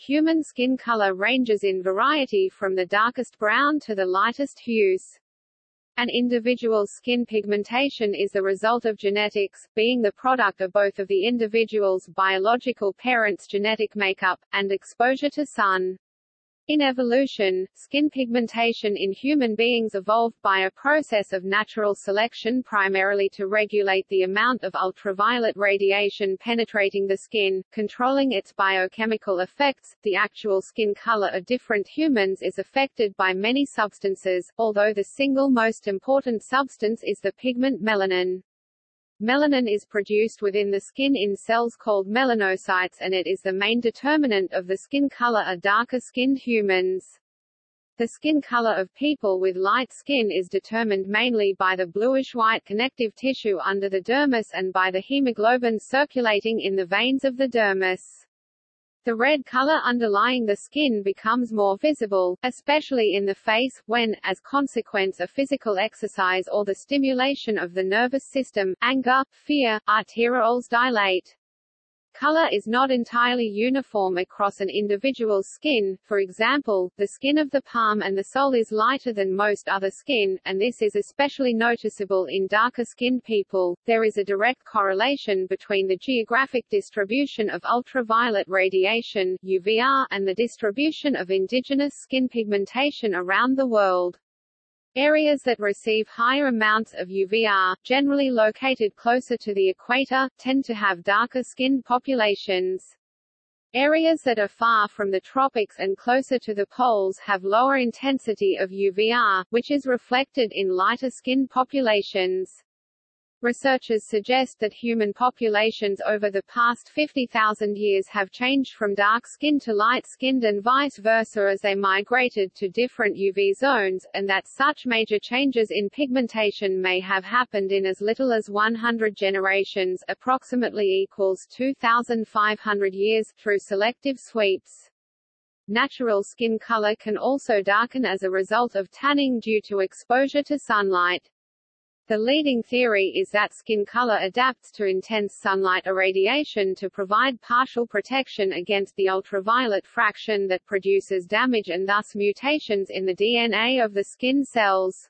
human skin color ranges in variety from the darkest brown to the lightest hues. An individual's skin pigmentation is the result of genetics, being the product of both of the individual's biological parents' genetic makeup, and exposure to sun. In evolution, skin pigmentation in human beings evolved by a process of natural selection primarily to regulate the amount of ultraviolet radiation penetrating the skin, controlling its biochemical effects. The actual skin color of different humans is affected by many substances, although the single most important substance is the pigment melanin. Melanin is produced within the skin in cells called melanocytes and it is the main determinant of the skin color of darker-skinned humans. The skin color of people with light skin is determined mainly by the bluish-white connective tissue under the dermis and by the hemoglobin circulating in the veins of the dermis. The red color underlying the skin becomes more visible, especially in the face, when, as consequence of physical exercise or the stimulation of the nervous system, anger, fear, arterioles dilate. Color is not entirely uniform across an individual's skin, for example, the skin of the palm and the sole is lighter than most other skin, and this is especially noticeable in darker-skinned people. There is a direct correlation between the geographic distribution of ultraviolet radiation UVR and the distribution of indigenous skin pigmentation around the world. Areas that receive higher amounts of UVR, generally located closer to the equator, tend to have darker-skinned populations. Areas that are far from the tropics and closer to the poles have lower intensity of UVR, which is reflected in lighter-skinned populations. Researchers suggest that human populations over the past 50,000 years have changed from dark-skinned to light-skinned and vice versa as they migrated to different UV zones, and that such major changes in pigmentation may have happened in as little as 100 generations approximately equals 2,500 years, through selective sweeps. Natural skin color can also darken as a result of tanning due to exposure to sunlight. The leading theory is that skin color adapts to intense sunlight irradiation to provide partial protection against the ultraviolet fraction that produces damage and thus mutations in the DNA of the skin cells.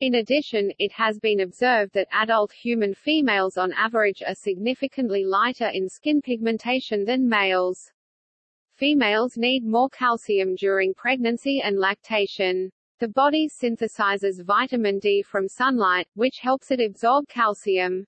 In addition, it has been observed that adult human females on average are significantly lighter in skin pigmentation than males. Females need more calcium during pregnancy and lactation. The body synthesizes vitamin D from sunlight, which helps it absorb calcium.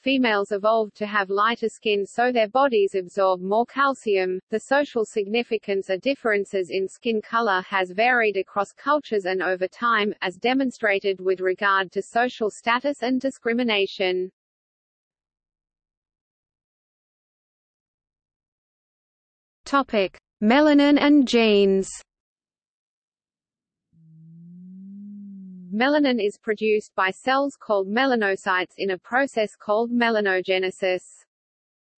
Females evolved to have lighter skin so their bodies absorb more calcium. The social significance of differences in skin color has varied across cultures and over time, as demonstrated with regard to social status and discrimination. Topic: Melanin and genes. Melanin is produced by cells called melanocytes in a process called melanogenesis.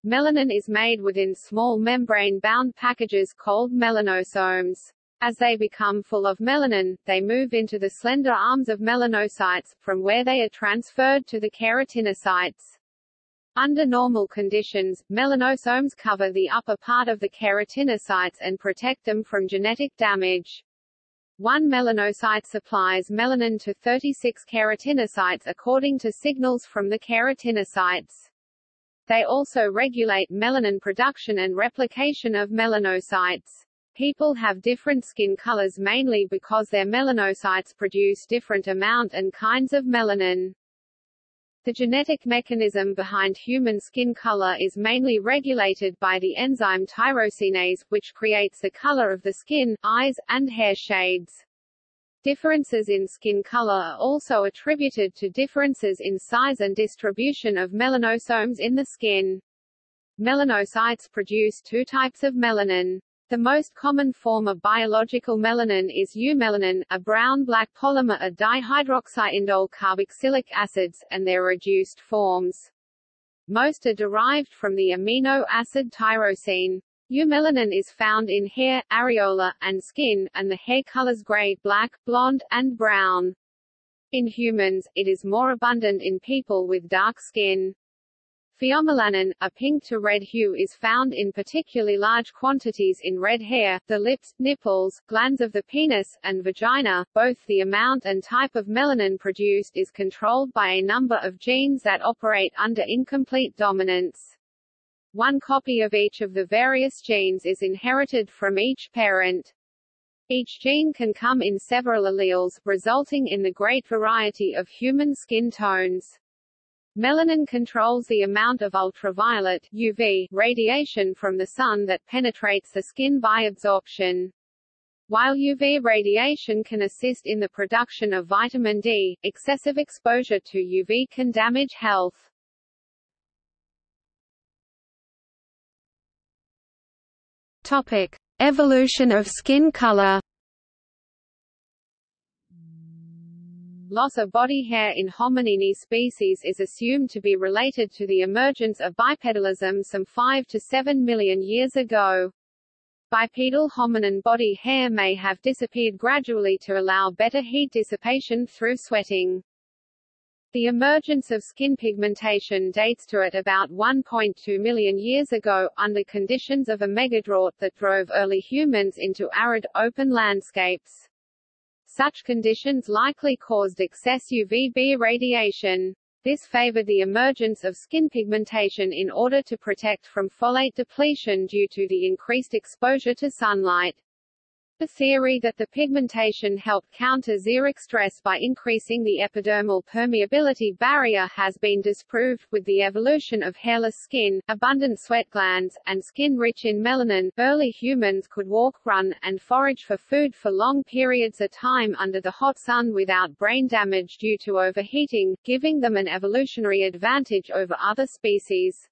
Melanin is made within small membrane-bound packages called melanosomes. As they become full of melanin, they move into the slender arms of melanocytes, from where they are transferred to the keratinocytes. Under normal conditions, melanosomes cover the upper part of the keratinocytes and protect them from genetic damage. One melanocyte supplies melanin to 36 keratinocytes according to signals from the keratinocytes. They also regulate melanin production and replication of melanocytes. People have different skin colors mainly because their melanocytes produce different amount and kinds of melanin. The genetic mechanism behind human skin color is mainly regulated by the enzyme tyrosinase, which creates the color of the skin, eyes, and hair shades. Differences in skin color are also attributed to differences in size and distribution of melanosomes in the skin. Melanocytes produce two types of melanin. The most common form of biological melanin is eumelanin, a brown-black polymer of dihydroxyindole carboxylic acids, and their reduced forms. Most are derived from the amino acid tyrosine. Eumelanin is found in hair, areola, and skin, and the hair colors gray, black, blonde, and brown. In humans, it is more abundant in people with dark skin. Pheomelanin, a pink to red hue is found in particularly large quantities in red hair, the lips, nipples, glans of the penis, and vagina. Both the amount and type of melanin produced is controlled by a number of genes that operate under incomplete dominance. One copy of each of the various genes is inherited from each parent. Each gene can come in several alleles, resulting in the great variety of human skin tones. Melanin controls the amount of ultraviolet UV radiation from the sun that penetrates the skin by absorption. While UV radiation can assist in the production of vitamin D, excessive exposure to UV can damage health. Topic: Evolution of skin color. Loss of body hair in Hominini species is assumed to be related to the emergence of bipedalism some 5 to 7 million years ago. Bipedal hominin body hair may have disappeared gradually to allow better heat dissipation through sweating. The emergence of skin pigmentation dates to at about 1.2 million years ago, under conditions of a megadrought that drove early humans into arid, open landscapes. Such conditions likely caused excess UVB radiation. This favored the emergence of skin pigmentation in order to protect from folate depletion due to the increased exposure to sunlight. The theory that the pigmentation helped counter xeric stress by increasing the epidermal permeability barrier has been disproved, with the evolution of hairless skin, abundant sweat glands, and skin rich in melanin. Early humans could walk, run, and forage for food for long periods of time under the hot sun without brain damage due to overheating, giving them an evolutionary advantage over other species.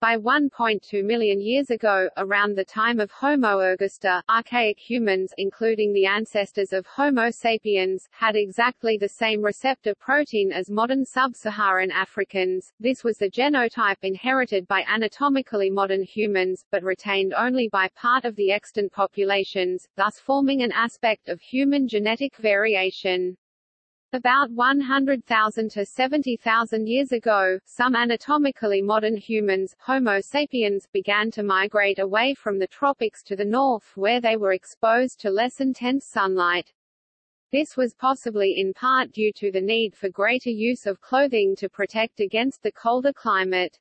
By 1.2 million years ago, around the time of Homo ergaster, archaic humans including the ancestors of Homo sapiens, had exactly the same receptor protein as modern sub-Saharan Africans. This was the genotype inherited by anatomically modern humans, but retained only by part of the extant populations, thus forming an aspect of human genetic variation. About 100,000 to 70,000 years ago, some anatomically modern humans, Homo sapiens, began to migrate away from the tropics to the north where they were exposed to less intense sunlight. This was possibly in part due to the need for greater use of clothing to protect against the colder climate.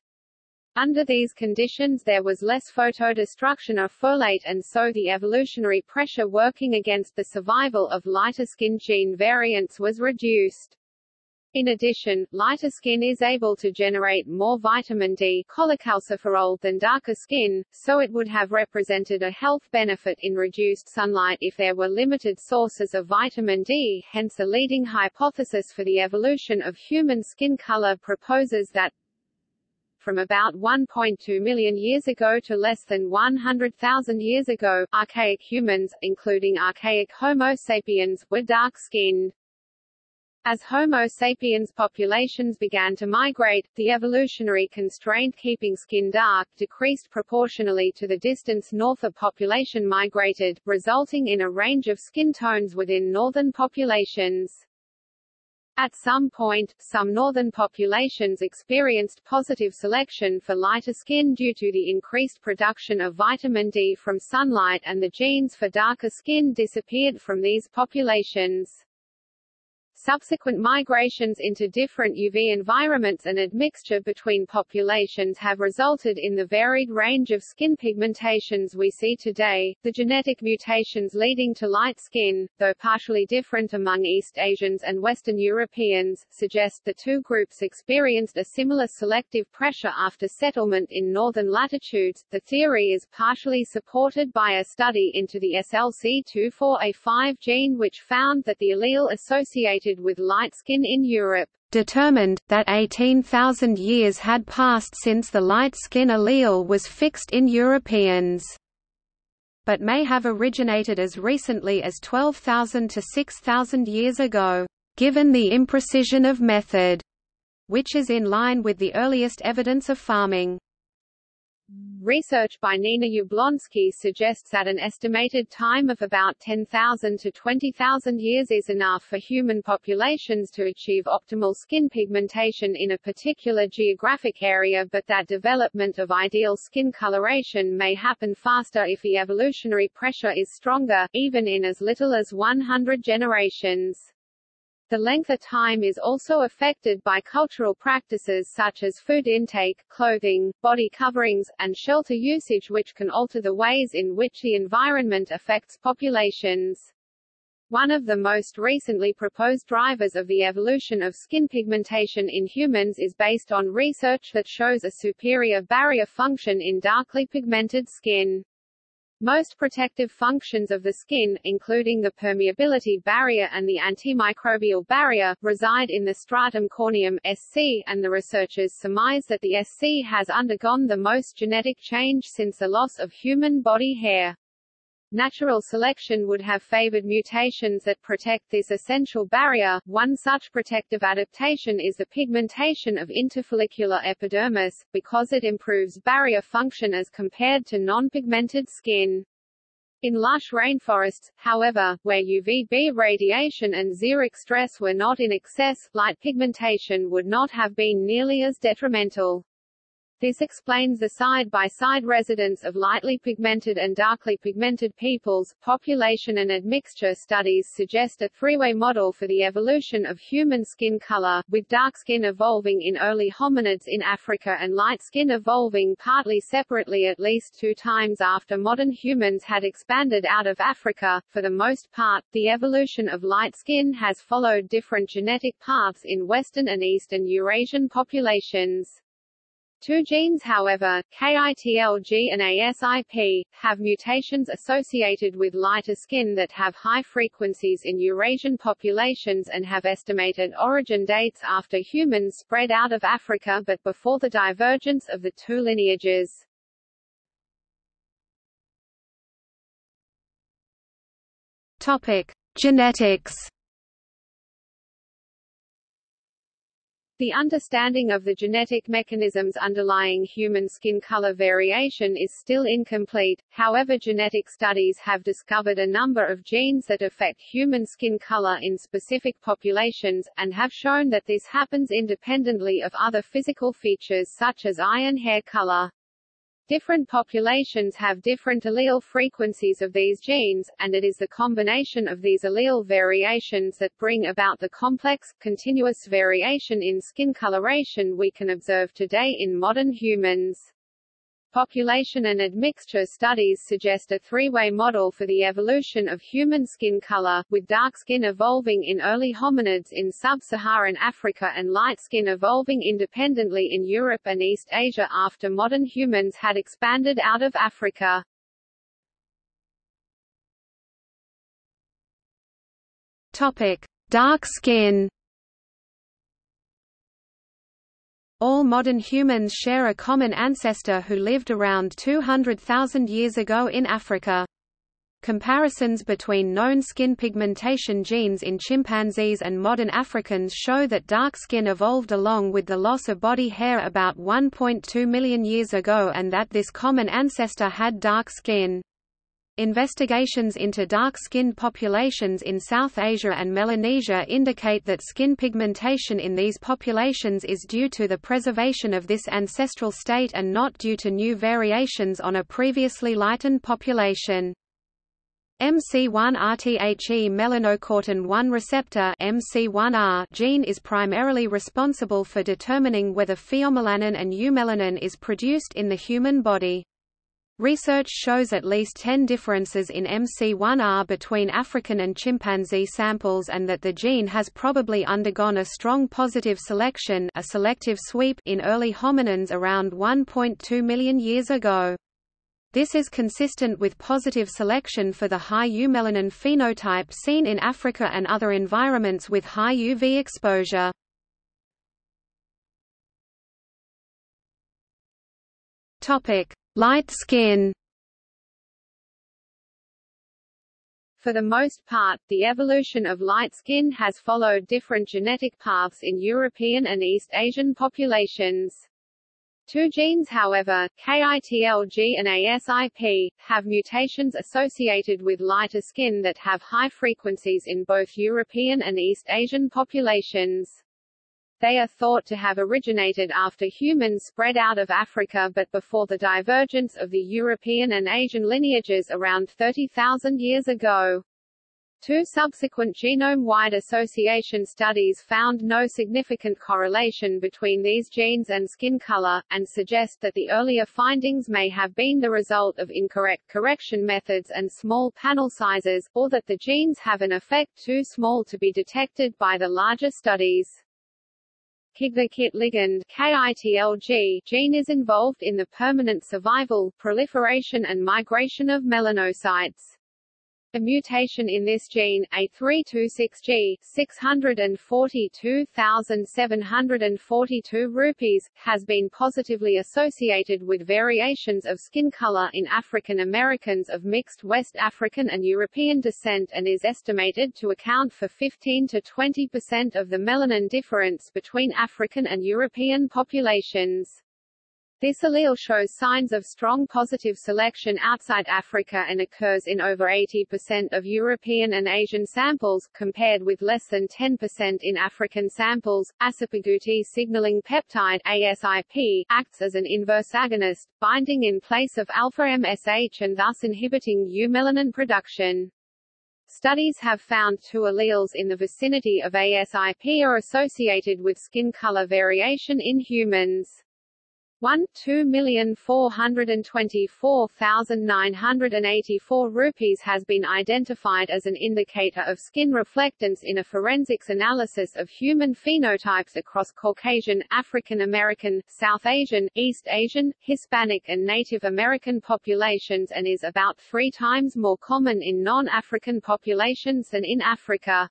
Under these conditions there was less photodestruction of folate and so the evolutionary pressure working against the survival of lighter skin gene variants was reduced. In addition, lighter skin is able to generate more vitamin D cholecalciferol than darker skin, so it would have represented a health benefit in reduced sunlight if there were limited sources of vitamin D. Hence a leading hypothesis for the evolution of human skin color proposes that from about 1.2 million years ago to less than 100,000 years ago, archaic humans, including archaic Homo sapiens, were dark-skinned. As Homo sapiens populations began to migrate, the evolutionary constraint keeping skin dark decreased proportionally to the distance north a population migrated, resulting in a range of skin tones within northern populations. At some point, some northern populations experienced positive selection for lighter skin due to the increased production of vitamin D from sunlight and the genes for darker skin disappeared from these populations. Subsequent migrations into different UV environments and admixture between populations have resulted in the varied range of skin pigmentations we see today. The genetic mutations leading to light skin, though partially different among East Asians and Western Europeans, suggest the two groups experienced a similar selective pressure after settlement in northern latitudes. The theory is partially supported by a study into the SLC24A5 gene which found that the allele associated associated with light skin in Europe determined, that 18,000 years had passed since the light skin allele was fixed in Europeans. But may have originated as recently as 12,000 to 6,000 years ago, given the imprecision of method, which is in line with the earliest evidence of farming. Research by Nina Jablonski suggests that an estimated time of about 10,000 to 20,000 years is enough for human populations to achieve optimal skin pigmentation in a particular geographic area but that development of ideal skin coloration may happen faster if the evolutionary pressure is stronger, even in as little as 100 generations. The length of time is also affected by cultural practices such as food intake, clothing, body coverings, and shelter usage which can alter the ways in which the environment affects populations. One of the most recently proposed drivers of the evolution of skin pigmentation in humans is based on research that shows a superior barrier function in darkly pigmented skin. Most protective functions of the skin, including the permeability barrier and the antimicrobial barrier, reside in the stratum corneum SC, and the researchers surmise that the SC has undergone the most genetic change since the loss of human body hair. Natural selection would have favored mutations that protect this essential barrier. One such protective adaptation is the pigmentation of interfollicular epidermis, because it improves barrier function as compared to non-pigmented skin. In lush rainforests, however, where UVB radiation and xeric stress were not in excess, light pigmentation would not have been nearly as detrimental. This explains the side-by-side -side residence of lightly pigmented and darkly pigmented peoples. Population and admixture studies suggest a three-way model for the evolution of human skin color, with dark skin evolving in early hominids in Africa and light skin evolving partly separately at least two times after modern humans had expanded out of Africa. For the most part, the evolution of light skin has followed different genetic paths in Western and Eastern Eurasian populations. Two genes however, KITLG and ASIP, have mutations associated with lighter skin that have high frequencies in Eurasian populations and have estimated origin dates after humans spread out of Africa but before the divergence of the two lineages. Topic: Genetics The understanding of the genetic mechanisms underlying human skin color variation is still incomplete, however genetic studies have discovered a number of genes that affect human skin color in specific populations, and have shown that this happens independently of other physical features such as eye and hair color. Different populations have different allele frequencies of these genes, and it is the combination of these allele variations that bring about the complex, continuous variation in skin coloration we can observe today in modern humans. Population and admixture studies suggest a three-way model for the evolution of human skin color, with dark skin evolving in early hominids in sub-Saharan Africa and light skin evolving independently in Europe and East Asia after modern humans had expanded out of Africa. Topic: Dark skin All modern humans share a common ancestor who lived around 200,000 years ago in Africa. Comparisons between known skin pigmentation genes in chimpanzees and modern Africans show that dark skin evolved along with the loss of body hair about 1.2 million years ago and that this common ancestor had dark skin. Investigations into dark-skinned populations in South Asia and Melanesia indicate that skin pigmentation in these populations is due to the preservation of this ancestral state and not due to new variations on a previously lightened population. MC1R The melanocortin 1 receptor MC1R gene is primarily responsible for determining whether pheomelanin and eumelanin is produced in the human body. Research shows at least 10 differences in MC1R between African and chimpanzee samples and that the gene has probably undergone a strong positive selection a selective sweep in early hominins around 1.2 million years ago. This is consistent with positive selection for the high eumelanin phenotype seen in Africa and other environments with high UV exposure. Topic: Light skin For the most part, the evolution of light skin has followed different genetic paths in European and East Asian populations. Two genes however, KITLG and ASIP, have mutations associated with lighter skin that have high frequencies in both European and East Asian populations. They are thought to have originated after humans spread out of Africa but before the divergence of the European and Asian lineages around 30,000 years ago. Two subsequent genome-wide association studies found no significant correlation between these genes and skin color, and suggest that the earlier findings may have been the result of incorrect correction methods and small panel sizes, or that the genes have an effect too small to be detected by the larger studies. KIT ligand KITLG gene is involved in the permanent survival, proliferation and migration of melanocytes. A mutation in this gene, A326G, 642,742 rupees, has been positively associated with variations of skin color in African Americans of mixed West African and European descent and is estimated to account for 15 to 20 percent of the melanin difference between African and European populations. This allele shows signs of strong positive selection outside Africa and occurs in over 80% of European and Asian samples, compared with less than 10% in African samples. ASIP agouti signaling peptide ASIP acts as an inverse agonist, binding in place of alpha MSH and thus inhibiting eumelanin production. Studies have found two alleles in the vicinity of ASIP are associated with skin color variation in humans. 1 2,424,984 rupees has been identified as an indicator of skin reflectance in a forensics analysis of human phenotypes across Caucasian, African American, South Asian, East Asian, Hispanic and Native American populations and is about three times more common in non-African populations than in Africa.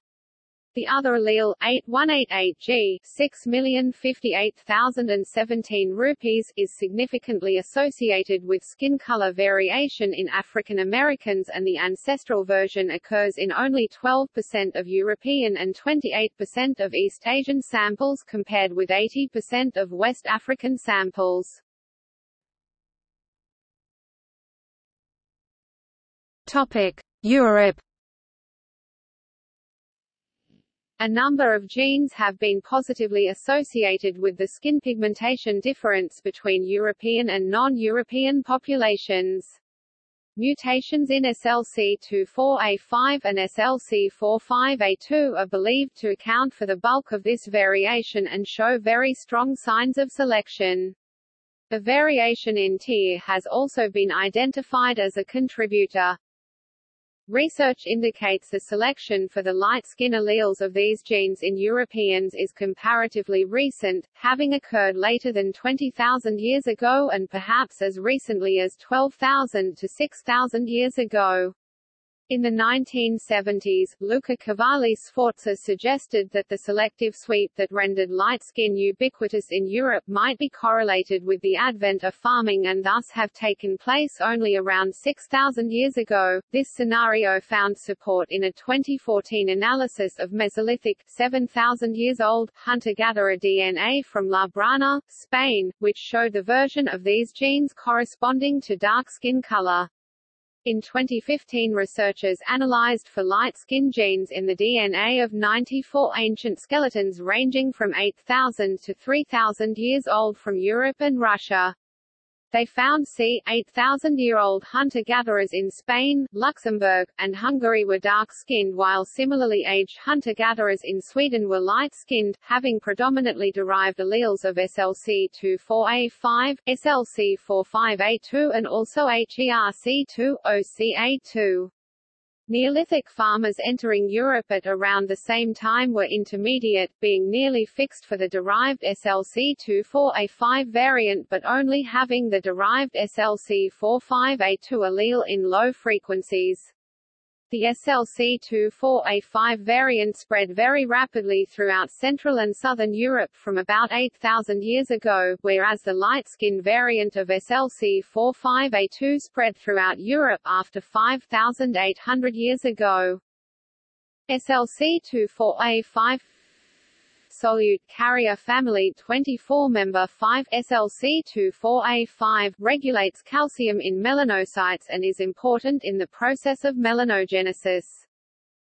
The other allele, 8188G 6,058,017 rupees, is significantly associated with skin color variation in African Americans and the ancestral version occurs in only 12% of European and 28% of East Asian samples compared with 80% of West African samples. Topic: Europe A number of genes have been positively associated with the skin pigmentation difference between European and non-European populations. Mutations in SLC24A5 and SLC45A2 are believed to account for the bulk of this variation and show very strong signs of selection. The variation in TYR has also been identified as a contributor. Research indicates the selection for the light skin alleles of these genes in Europeans is comparatively recent, having occurred later than 20,000 years ago and perhaps as recently as 12,000 to 6,000 years ago. In the 1970s, Luca Cavalli Sforza suggested that the selective sweep that rendered light skin ubiquitous in Europe might be correlated with the advent of farming and thus have taken place only around 6,000 years ago. This scenario found support in a 2014 analysis of Mesolithic 7,000 years old hunter-gatherer DNA from La Brana, Spain, which showed the version of these genes corresponding to dark skin color. In 2015 researchers analyzed for light skin genes in the DNA of 94 ancient skeletons ranging from 8,000 to 3,000 years old from Europe and Russia. They found c. 8,000-year-old hunter-gatherers in Spain, Luxembourg, and Hungary were dark-skinned while similarly aged hunter-gatherers in Sweden were light-skinned, having predominantly derived alleles of SLC24A5, SLC45A2 and also HERC2, OCA2. Neolithic farmers entering Europe at around the same time were intermediate, being nearly fixed for the derived SLC24A5 variant but only having the derived SLC45A2 allele in low frequencies. The SLC24A5 variant spread very rapidly throughout Central and Southern Europe from about 8,000 years ago, whereas the light-skin variant of SLC45A2 spread throughout Europe after 5,800 years ago. SLC24A5 solute carrier family 24-member 5-SLC24A5 regulates calcium in melanocytes and is important in the process of melanogenesis.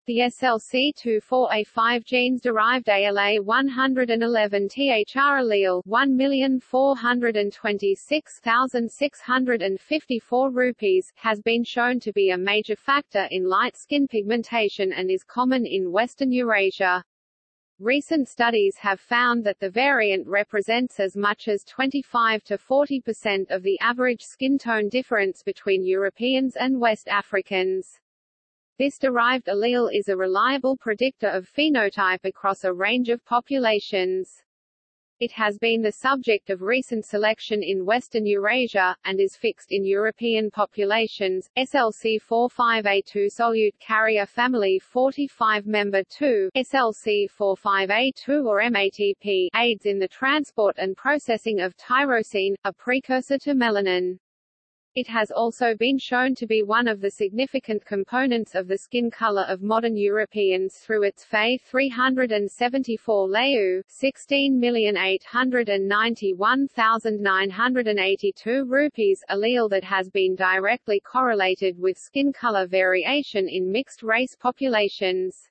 The SLC24A5 genes derived ALA 111 THR allele 1,426,654 rupees has been shown to be a major factor in light skin pigmentation and is common in Western Eurasia. Recent studies have found that the variant represents as much as 25 to 40% of the average skin tone difference between Europeans and West Africans. This derived allele is a reliable predictor of phenotype across a range of populations. It has been the subject of recent selection in Western Eurasia, and is fixed in European populations. SLC45A2 solute carrier family 45 member 2, SLC45A2 or MATP, aids in the transport and processing of tyrosine, a precursor to melanin. It has also been shown to be one of the significant components of the skin color of modern Europeans through its Fe 374 Leu 16,891,982 rupees allele that has been directly correlated with skin color variation in mixed-race populations.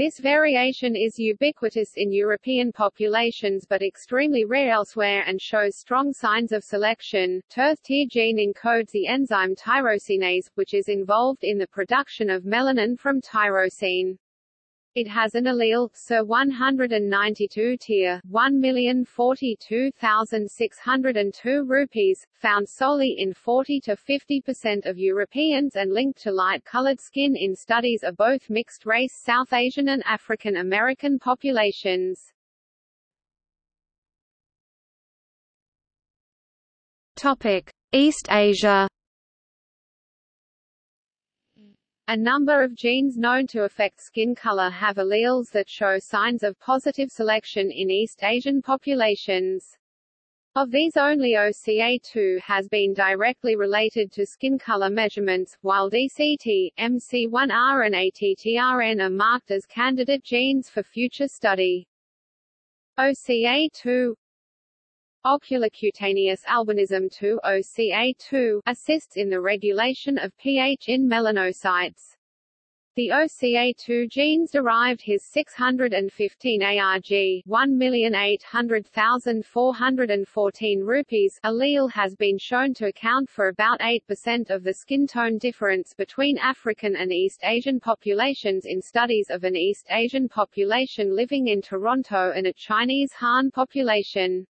This variation is ubiquitous in European populations but extremely rare elsewhere and shows strong signs of selection. TRT gene encodes the enzyme tyrosinase, which is involved in the production of melanin from tyrosine. It has an allele, SIR 192 tier, 1,042,602 rupees, found solely in 40 to 50% of Europeans and linked to light-colored skin in studies of both mixed-race South Asian and African American populations. Topic: East Asia A number of genes known to affect skin color have alleles that show signs of positive selection in East Asian populations. Of these only OCA2 has been directly related to skin color measurements, while DCT, MC1R and ATTRN are marked as candidate genes for future study. OCA2 Oculocutaneous albinism 2 OCA2 assists in the regulation of pH in melanocytes. The OCA2 genes derived his 615 ARG 1,800,414 rupees allele has been shown to account for about 8% of the skin tone difference between African and East Asian populations in studies of an East Asian population living in Toronto and a Chinese Han population.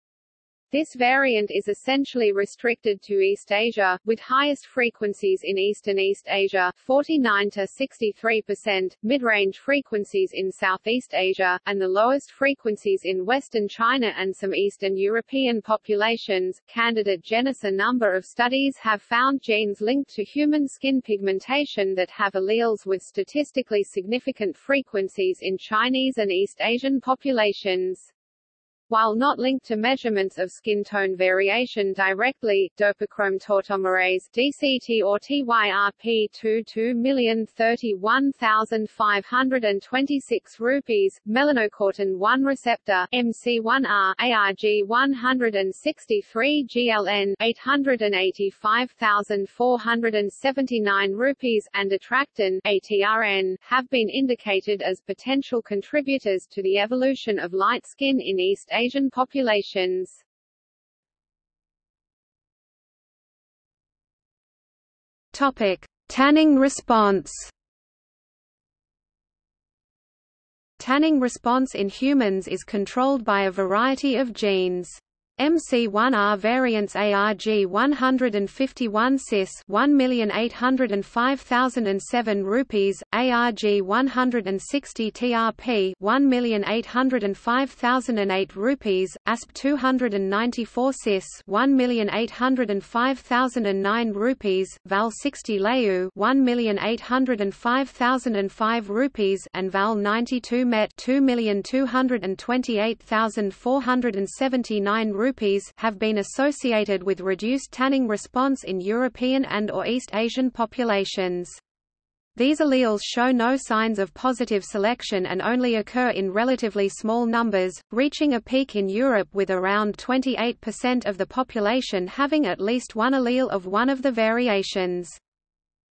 This variant is essentially restricted to East Asia, with highest frequencies in East and East Asia 49 to 63%, mid-range frequencies in Southeast Asia, and the lowest frequencies in Western China and some Eastern European populations. Candidate genus A number of studies have found genes linked to human skin pigmentation that have alleles with statistically significant frequencies in Chinese and East Asian populations. While not linked to measurements of skin tone variation directly, dopachrome tautomerase DCT or TYRP 22031526 rupees, melanocortin 1 receptor MC1R ARG 163 GLN 885479 rupees and attractin ATRN have been indicated as potential contributors to the evolution of light skin in East Asian populations. Topic: Tanning response. Tanning response in humans is controlled by a variety of genes. MC1R variants ARG 151 cis 1,805,007 rupees, ARG 160 TRP 1,805,008 rupees, ASP 294 cis 1,805,009 rupees, VAL 60 Leu 1,805,005 rupees and VAL 92 MET 2,228,479 rupees rupees have been associated with reduced tanning response in European and or East Asian populations. These alleles show no signs of positive selection and only occur in relatively small numbers, reaching a peak in Europe with around 28% of the population having at least one allele of one of the variations.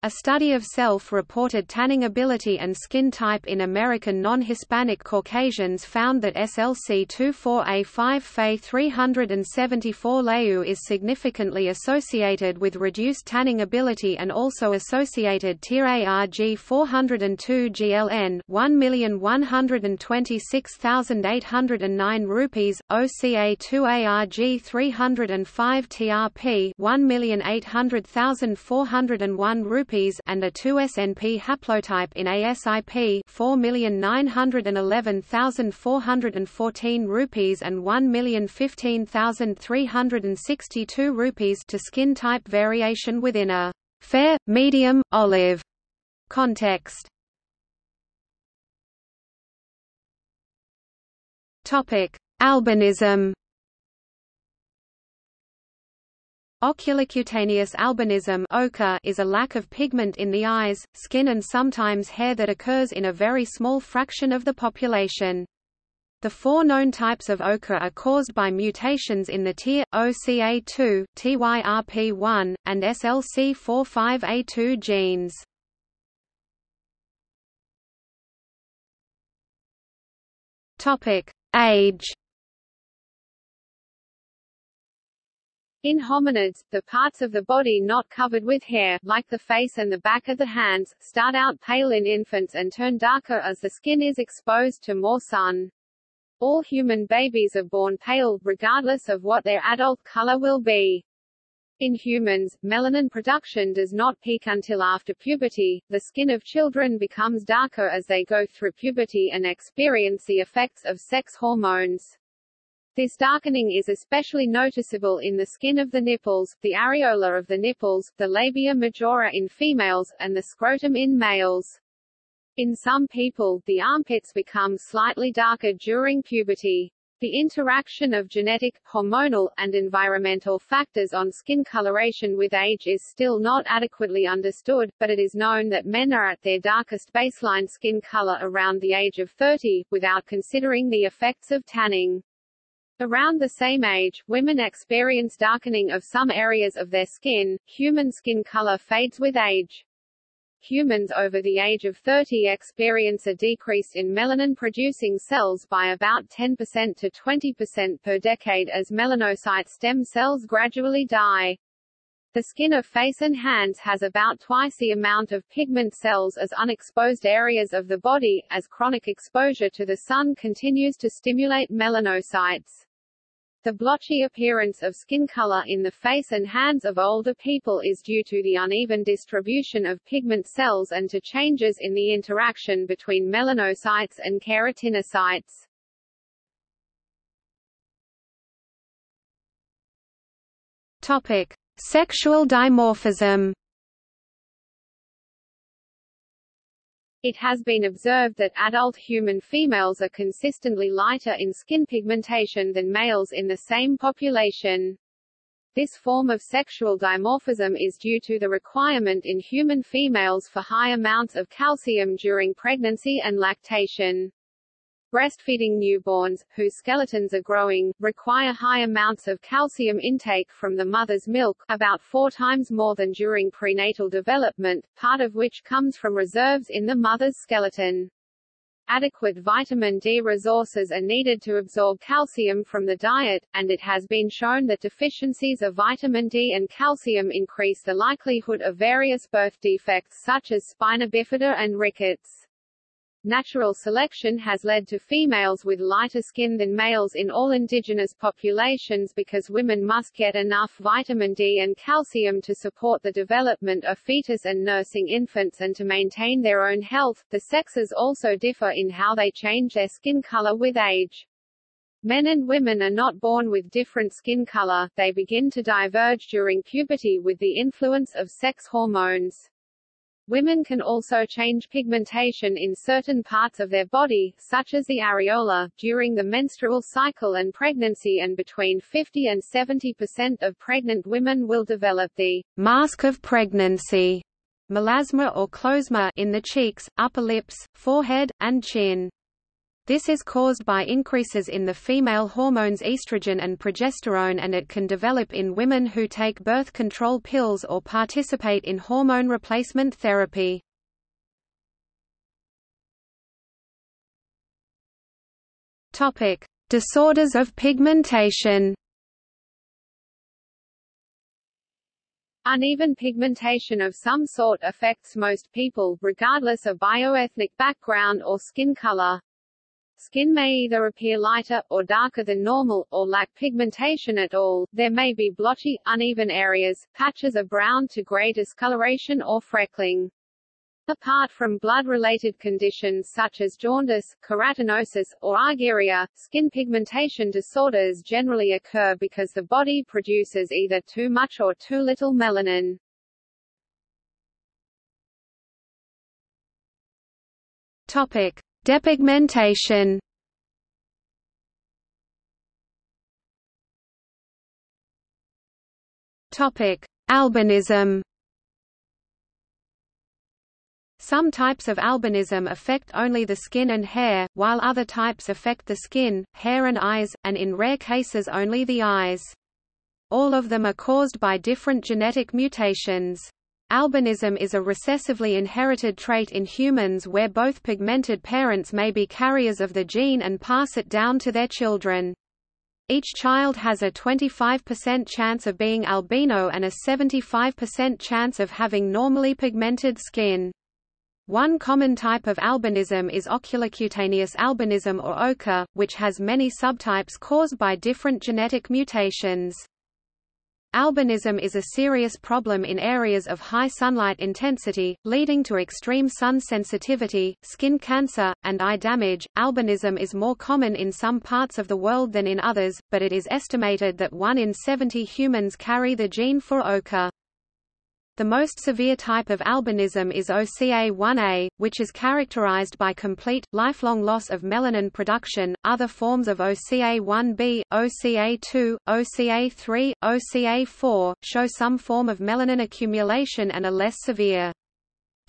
A study of self-reported tanning ability and skin type in American non-Hispanic Caucasians found that SLC24A5 Fe 374 Leu is significantly associated with reduced tanning ability and also associated TYR-ARG 402 GLN 1,126,809 rupees, OCA2-ARG 305 TRP 1,800,401 rupees and a 2SNP haplotype in ASIP 4,911,414 rupees and 1,015,362 rupees to skin type variation within a fair, medium, olive context. Topic: Albinism Oculocutaneous albinism is a lack of pigment in the eyes, skin and sometimes hair that occurs in a very small fraction of the population. The four known types of OCA are caused by mutations in the TYR, OCA2, TYRP1, and SLC45A2 genes. Age In hominids, the parts of the body not covered with hair, like the face and the back of the hands, start out pale in infants and turn darker as the skin is exposed to more sun. All human babies are born pale, regardless of what their adult color will be. In humans, melanin production does not peak until after puberty. The skin of children becomes darker as they go through puberty and experience the effects of sex hormones. This darkening is especially noticeable in the skin of the nipples, the areola of the nipples, the labia majora in females, and the scrotum in males. In some people, the armpits become slightly darker during puberty. The interaction of genetic, hormonal, and environmental factors on skin coloration with age is still not adequately understood, but it is known that men are at their darkest baseline skin color around the age of 30, without considering the effects of tanning. Around the same age, women experience darkening of some areas of their skin. Human skin color fades with age. Humans over the age of 30 experience a decrease in melanin-producing cells by about 10% to 20% per decade as melanocyte stem cells gradually die. The skin of face and hands has about twice the amount of pigment cells as unexposed areas of the body, as chronic exposure to the sun continues to stimulate melanocytes. The blotchy appearance of skin color in the face and hands of older people is due to the uneven distribution of pigment cells and to changes in the interaction between melanocytes and keratinocytes. Topic: Sexual dimorphism. It has been observed that adult human females are consistently lighter in skin pigmentation than males in the same population. This form of sexual dimorphism is due to the requirement in human females for high amounts of calcium during pregnancy and lactation. Breastfeeding newborns, whose skeletons are growing, require high amounts of calcium intake from the mother's milk, about four times more than during prenatal development, part of which comes from reserves in the mother's skeleton. Adequate vitamin D resources are needed to absorb calcium from the diet, and it has been shown that deficiencies of vitamin D and calcium increase the likelihood of various birth defects such as spina bifida and rickets. Natural selection has led to females with lighter skin than males in all indigenous populations because women must get enough vitamin D and calcium to support the development of fetus and nursing infants and to maintain their own health. The sexes also differ in how they change their skin color with age. Men and women are not born with different skin color, they begin to diverge during puberty with the influence of sex hormones. Women can also change pigmentation in certain parts of their body, such as the areola, during the menstrual cycle and pregnancy and between 50 and 70% of pregnant women will develop the mask of pregnancy melasma or chloasma in the cheeks, upper lips, forehead, and chin. This is caused by increases in the female hormones estrogen and progesterone and it can develop in women who take birth control pills or participate in hormone replacement therapy. Topic: Disorders of pigmentation. Uneven pigmentation of some sort affects most people, regardless of bioethnic background or skin color. Skin may either appear lighter, or darker than normal, or lack pigmentation at all. There may be blotchy, uneven areas, patches of brown to gray discoloration or freckling. Apart from blood-related conditions such as jaundice, carotenosis, or argyria, skin pigmentation disorders generally occur because the body produces either too much or too little melanin. Topic: Depigmentation Albinism. Some types of albinism affect only the skin and hair, while other types affect the skin, hair and eyes, and in rare cases only the eyes. All of them are caused by different genetic mutations. Albinism is a recessively inherited trait in humans where both pigmented parents may be carriers of the gene and pass it down to their children. Each child has a 25% chance of being albino and a 75% chance of having normally pigmented skin. One common type of albinism is oculocutaneous albinism or OCA, which has many subtypes caused by different genetic mutations. Albinism is a serious problem in areas of high sunlight intensity, leading to extreme sun sensitivity, skin cancer, and eye damage. Albinism is more common in some parts of the world than in others, but it is estimated that 1 in 70 humans carry the gene for OCA. The most severe type of albinism is OCA1A, which is characterized by complete, lifelong loss of melanin production. Other forms of OCA1B, OCA2, OCA3, OCA4 show some form of melanin accumulation and are less severe.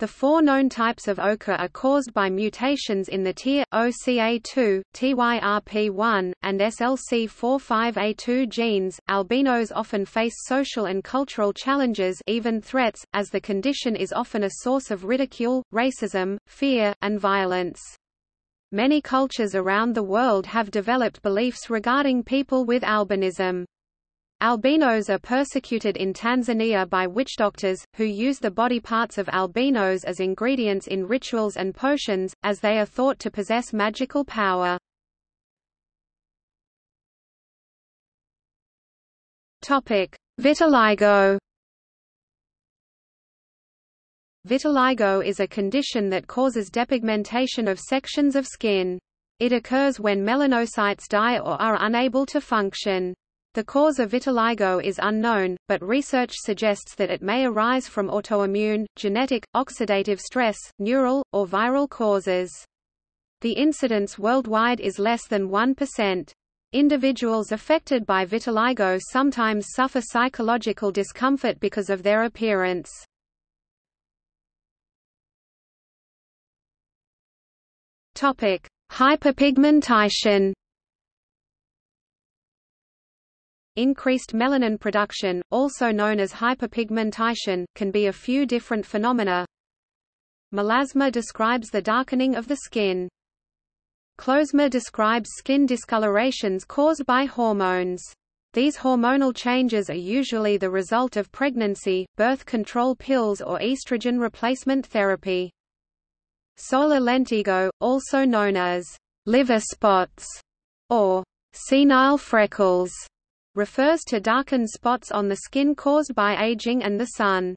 The four known types of OCA are caused by mutations in the TYR, OCA2, TYRP1, and SLC45A2 genes. Albinos often face social and cultural challenges, even threats, as the condition is often a source of ridicule, racism, fear, and violence. Many cultures around the world have developed beliefs regarding people with albinism. Albinos are persecuted in Tanzania by witch doctors, who use the body parts of albinos as ingredients in rituals and potions, as they are thought to possess magical power. Vitiligo Vitiligo is a condition that causes depigmentation of sections of skin. It occurs when melanocytes die or are unable to function. The cause of vitiligo is unknown, but research suggests that it may arise from autoimmune, genetic, oxidative stress, neural, or viral causes. The incidence worldwide is less than 1%. Individuals affected by vitiligo sometimes suffer psychological discomfort because of their appearance. Hyperpigmentation Increased melanin production, also known as hyperpigmentation, can be a few different phenomena. Melasma describes the darkening of the skin. Chloasma describes skin discolorations caused by hormones. These hormonal changes are usually the result of pregnancy, birth control pills or estrogen replacement therapy. Solar lentigo, also known as liver spots or senile freckles, refers to darkened spots on the skin caused by aging and the sun.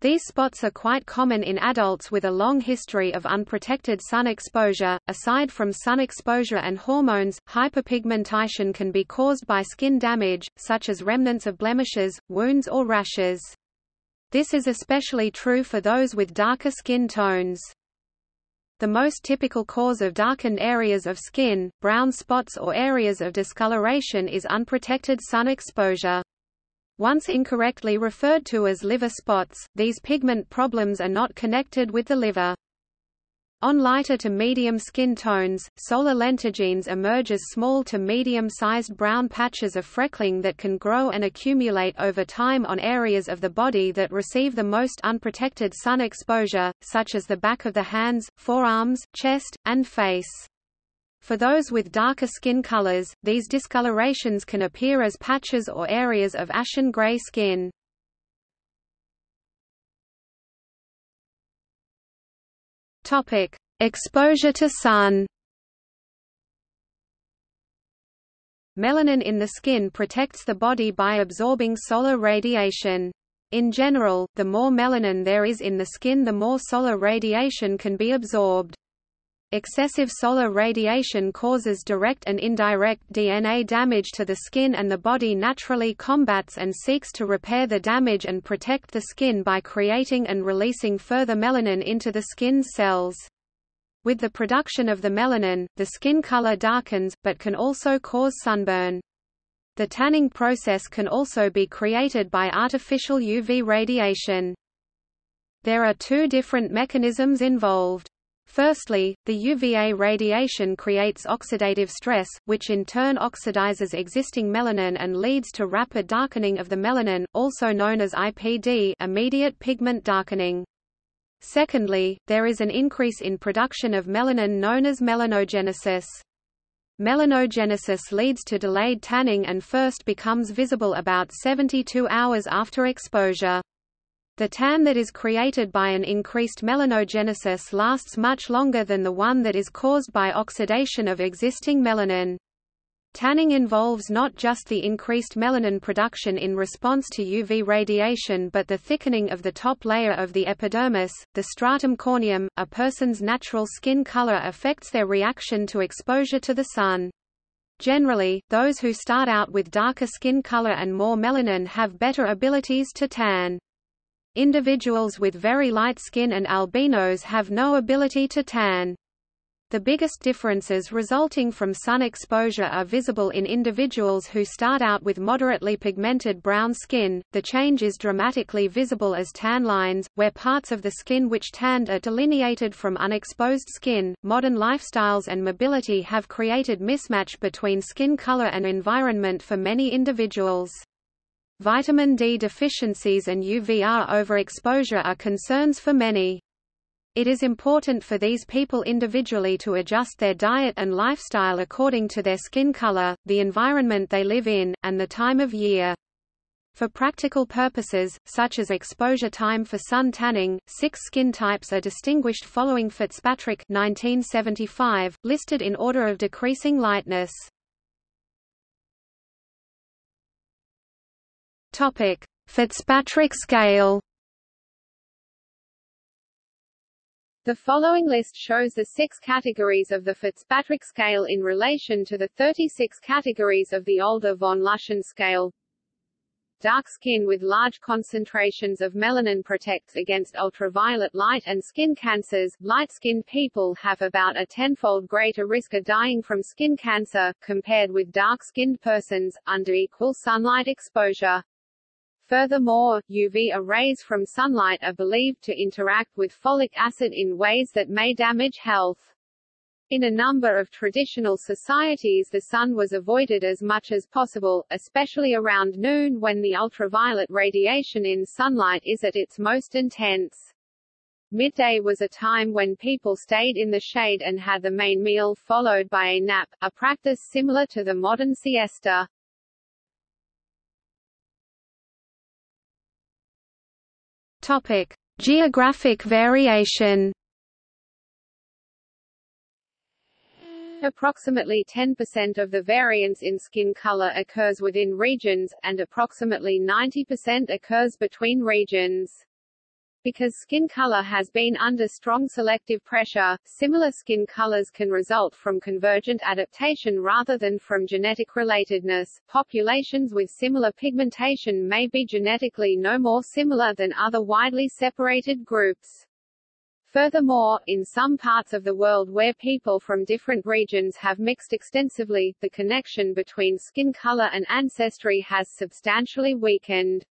These spots are quite common in adults with a long history of unprotected sun exposure. Aside from sun exposure and hormones, hyperpigmentation can be caused by skin damage, such as remnants of blemishes, wounds or rashes. This is especially true for those with darker skin tones. The most typical cause of darkened areas of skin, brown spots or areas of discoloration is unprotected sun exposure. Once incorrectly referred to as liver spots, these pigment problems are not connected with the liver. On lighter to medium skin tones, solar lentigines emerge as small to medium-sized brown patches of freckling that can grow and accumulate over time on areas of the body that receive the most unprotected sun exposure, such as the back of the hands, forearms, chest, and face. For those with darker skin colors, these discolorations can appear as patches or areas of ashen gray skin. Topic: Exposure to sun. Melanin in the skin protects the body by absorbing solar radiation. In general, the more melanin there is in the skin the more solar radiation can be absorbed. Excessive solar radiation causes direct and indirect DNA damage to the skin and the body naturally combats and seeks to repair the damage and protect the skin by creating and releasing further melanin into the skin's cells. With the production of the melanin, the skin color darkens, but can also cause sunburn. The tanning process can also be created by artificial UV radiation. There are two different mechanisms involved. Firstly, the UVA radiation creates oxidative stress, which in turn oxidizes existing melanin and leads to rapid darkening of the melanin, also known as IPD immediate pigment darkening. Secondly, there is an increase in production of melanin known as melanogenesis. Melanogenesis leads to delayed tanning and first becomes visible about 72 hours after exposure. The tan that is created by an increased melanogenesis lasts much longer than the one that is caused by oxidation of existing melanin. Tanning involves not just the increased melanin production in response to UV radiation but the thickening of the top layer of the epidermis, the stratum corneum. A person's natural skin color affects their reaction to exposure to the sun. Generally, those who start out with darker skin color and more melanin have better abilities to tan. Individuals with very light skin and albinos have no ability to tan. The biggest differences resulting from sun exposure are visible in individuals who start out with moderately pigmented brown skin. The change is dramatically visible as tan lines, where parts of the skin which tanned are delineated from unexposed skin. Modern lifestyles and mobility have created mismatch between skin color and environment for many individuals. Vitamin D deficiencies and UVR overexposure are concerns for many. It is important for these people individually to adjust their diet and lifestyle according to their skin color, the environment they live in, and the time of year. For practical purposes, such as exposure time for sun tanning, six skin types are distinguished following Fitzpatrick 1975, listed in order of decreasing lightness. Topic: Fitzpatrick scale The following list shows the six categories of the Fitzpatrick scale in relation to the 36 categories of the older von Luschan scale. Dark skin with large concentrations of melanin protects against ultraviolet light and skin cancers. Light-skinned people have about a tenfold greater risk of dying from skin cancer, compared with dark-skinned persons, under equal sunlight exposure. Furthermore, UV rays from sunlight are believed to interact with folic acid in ways that may damage health. In a number of traditional societies the sun was avoided as much as possible, especially around noon when the ultraviolet radiation in sunlight is at its most intense. Midday was a time when people stayed in the shade and had the main meal followed by a nap, a practice similar to the modern siesta. Topic: Geographic variation. Approximately 10% of the variance in skin color occurs within regions, and approximately 90% occurs between regions. Because skin color has been under strong selective pressure, similar skin colors can result from convergent adaptation rather than from genetic relatedness. Populations with similar pigmentation may be genetically no more similar than other widely separated groups. Furthermore, in some parts of the world where people from different regions have mixed extensively, the connection between skin color and ancestry has substantially weakened.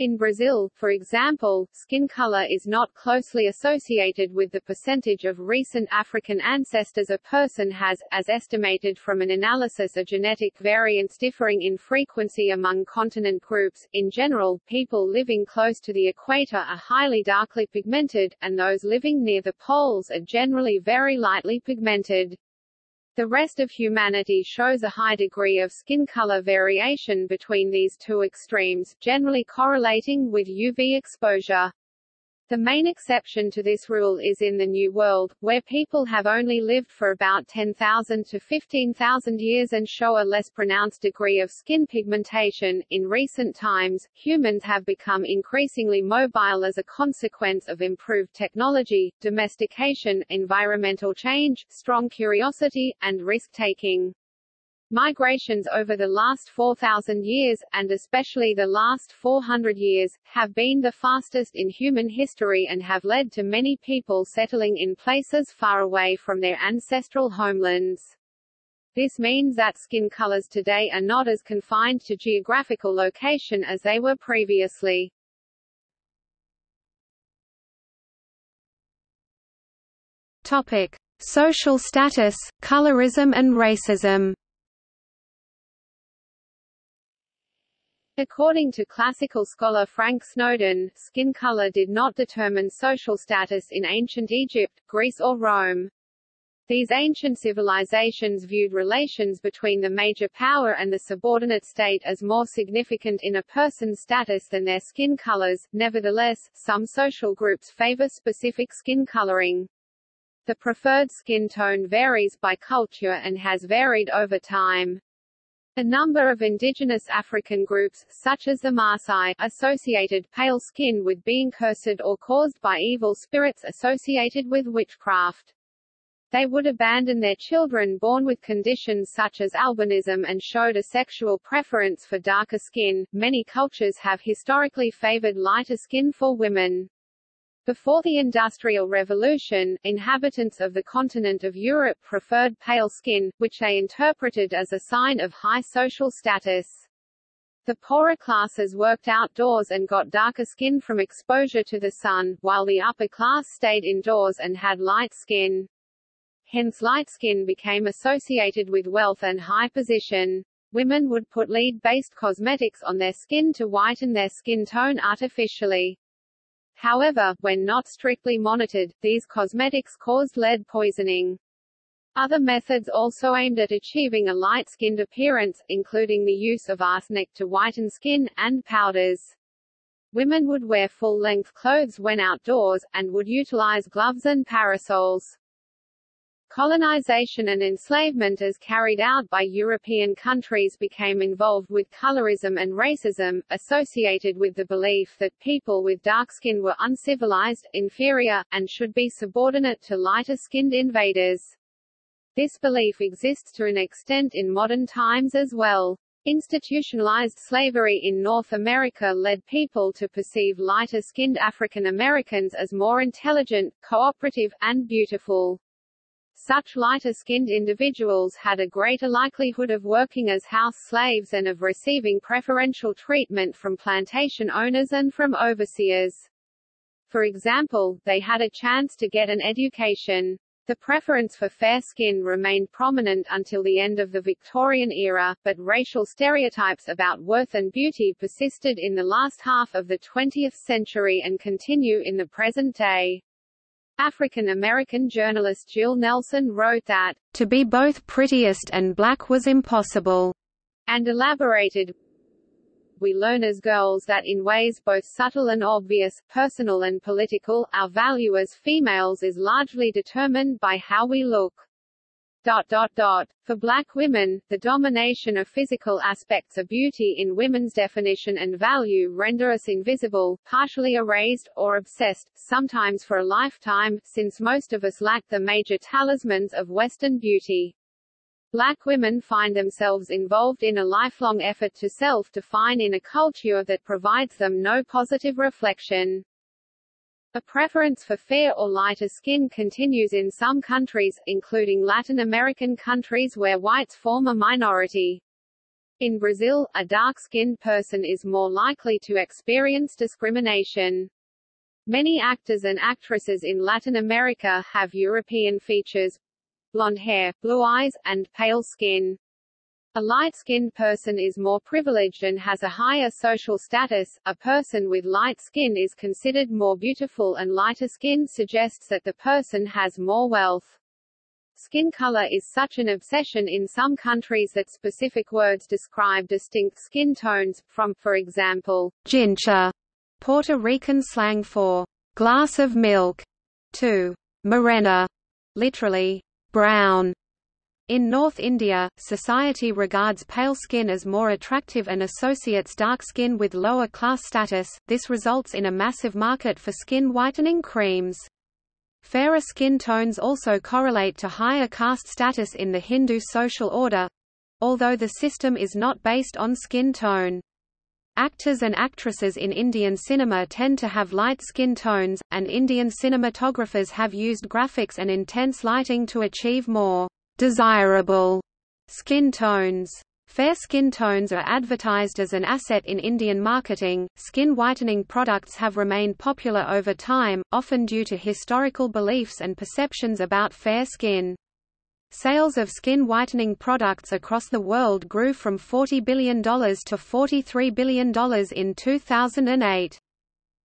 In Brazil, for example, skin color is not closely associated with the percentage of recent African ancestors a person has, as estimated from an analysis of genetic variants differing in frequency among continent groups. In general, people living close to the equator are highly darkly pigmented, and those living near the poles are generally very lightly pigmented. The rest of humanity shows a high degree of skin color variation between these two extremes, generally correlating with UV exposure. The main exception to this rule is in the New World, where people have only lived for about 10,000 to 15,000 years and show a less pronounced degree of skin pigmentation. In recent times, humans have become increasingly mobile as a consequence of improved technology, domestication, environmental change, strong curiosity, and risk-taking. Migrations over the last 4,000 years, and especially the last 400 years, have been the fastest in human history and have led to many people settling in places far away from their ancestral homelands. This means that skin colors today are not as confined to geographical location as they were previously. Topic: Social status, colorism and racism. According to classical scholar Frank Snowden, skin color did not determine social status in ancient Egypt, Greece or Rome. These ancient civilizations viewed relations between the major power and the subordinate state as more significant in a person's status than their skin colors. Nevertheless, some social groups favor specific skin coloring. The preferred skin tone varies by culture and has varied over time. A number of indigenous African groups, such as the Maasai, associated pale skin with being cursed or caused by evil spirits associated with witchcraft. They would abandon their children born with conditions such as albinism and showed a sexual preference for darker skin. Many cultures have historically favored lighter skin for women. Before the Industrial Revolution, inhabitants of the continent of Europe preferred pale skin, which they interpreted as a sign of high social status. The poorer classes worked outdoors and got darker skin from exposure to the sun, while the upper class stayed indoors and had light skin. Hence light skin became associated with wealth and high position. Women would put lead-based cosmetics on their skin to whiten their skin tone artificially. However, when not strictly monitored, these cosmetics caused lead poisoning. Other methods also aimed at achieving a light-skinned appearance, including the use of arsenic to whiten skin, and powders. Women would wear full-length clothes when outdoors, and would utilize gloves and parasols. Colonization and enslavement as carried out by European countries became involved with colorism and racism, associated with the belief that people with dark skin were uncivilized, inferior, and should be subordinate to lighter-skinned invaders. This belief exists to an extent in modern times as well. Institutionalized slavery in North America led people to perceive lighter-skinned African Americans as more intelligent, cooperative, and beautiful. Such lighter-skinned individuals had a greater likelihood of working as house slaves and of receiving preferential treatment from plantation owners and from overseers. For example, they had a chance to get an education. The preference for fair skin remained prominent until the end of the Victorian era, but racial stereotypes about worth and beauty persisted in the last half of the 20th century and continue in the present day. African-American journalist Jill Nelson wrote that, "...to be both prettiest and black was impossible," and elaborated, we learn as girls that in ways both subtle and obvious, personal and political, our value as females is largely determined by how we look. Dot, dot, dot. For black women, the domination of physical aspects of beauty in women's definition and value render us invisible, partially erased, or obsessed, sometimes for a lifetime, since most of us lack the major talismans of Western beauty. Black women find themselves involved in a lifelong effort to self-define in a culture that provides them no positive reflection. A preference for fair or lighter skin continues in some countries, including Latin American countries where whites form a minority. In Brazil, a dark-skinned person is more likely to experience discrimination. Many actors and actresses in Latin America have European features, blonde hair, blue eyes, and pale skin. A light-skinned person is more privileged and has a higher social status. A person with light skin is considered more beautiful and lighter skin suggests that the person has more wealth. Skin color is such an obsession in some countries that specific words describe distinct skin tones, from, for example, jincha, Puerto Rican slang for glass of milk, to morena, literally brown, in North India, society regards pale skin as more attractive and associates dark skin with lower class status, this results in a massive market for skin whitening creams. Fairer skin tones also correlate to higher caste status in the Hindu social order—although the system is not based on skin tone. Actors and actresses in Indian cinema tend to have light skin tones, and Indian cinematographers have used graphics and intense lighting to achieve more desirable skin tones. Fair skin tones are advertised as an asset in Indian marketing. Skin whitening products have remained popular over time, often due to historical beliefs and perceptions about fair skin. Sales of skin whitening products across the world grew from $40 billion to $43 billion in 2008.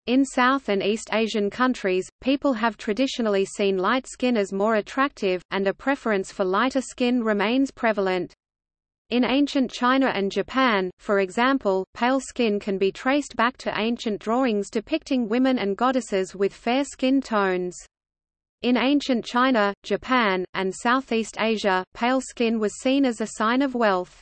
In South and East Asian countries, people have traditionally seen light skin as more attractive, and a preference for lighter skin remains prevalent. In ancient China and Japan, for example, pale skin can be traced back to ancient drawings depicting women and goddesses with fair skin tones. In ancient China, Japan, and Southeast Asia, pale skin was seen as a sign of wealth.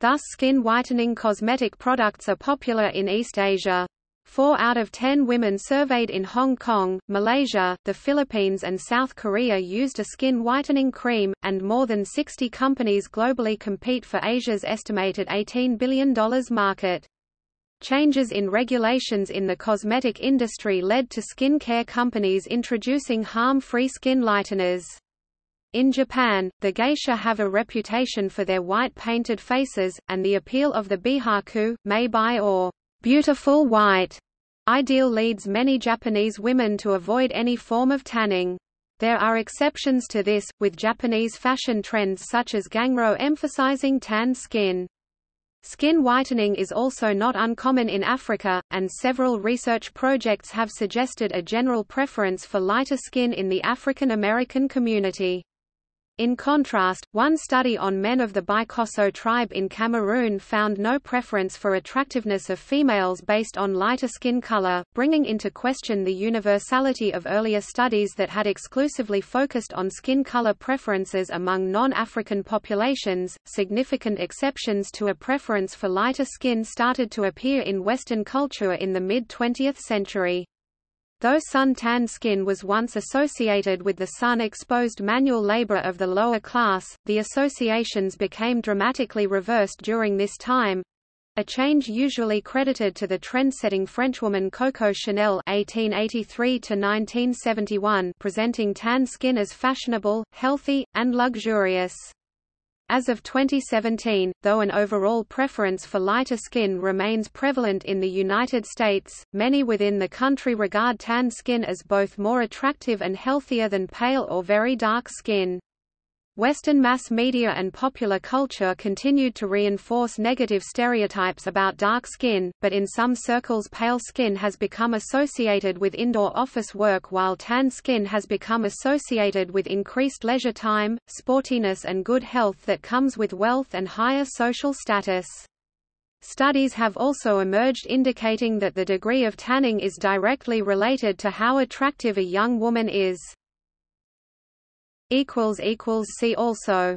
Thus skin whitening cosmetic products are popular in East Asia. Four out of ten women surveyed in Hong Kong, Malaysia, the Philippines and South Korea used a skin whitening cream, and more than 60 companies globally compete for Asia's estimated $18 billion market. Changes in regulations in the cosmetic industry led to skin care companies introducing harm-free skin lighteners. In Japan, the geisha have a reputation for their white painted faces, and the appeal of the bihaku, meibai or beautiful white ideal leads many Japanese women to avoid any form of tanning. There are exceptions to this, with Japanese fashion trends such as ganguro emphasizing tanned skin. Skin whitening is also not uncommon in Africa, and several research projects have suggested a general preference for lighter skin in the African American community. In contrast, one study on men of the Bikosso tribe in Cameroon found no preference for attractiveness of females based on lighter skin color, bringing into question the universality of earlier studies that had exclusively focused on skin color preferences among non-African populations. Significant exceptions to a preference for lighter skin started to appear in Western culture in the mid-20th century. Though sun-tanned skin was once associated with the sun-exposed manual labor of the lower class, the associations became dramatically reversed during this time, a change usually credited to the trend-setting Frenchwoman Coco Chanel (1883–1971), presenting tan skin as fashionable, healthy, and luxurious. As of 2017, though an overall preference for lighter skin remains prevalent in the United States, many within the country regard tan skin as both more attractive and healthier than pale or very dark skin. Western mass media and popular culture continued to reinforce negative stereotypes about dark skin, but in some circles pale skin has become associated with indoor office work while tan skin has become associated with increased leisure time, sportiness and good health that comes with wealth and higher social status. Studies have also emerged indicating that the degree of tanning is directly related to how attractive a young woman is. See also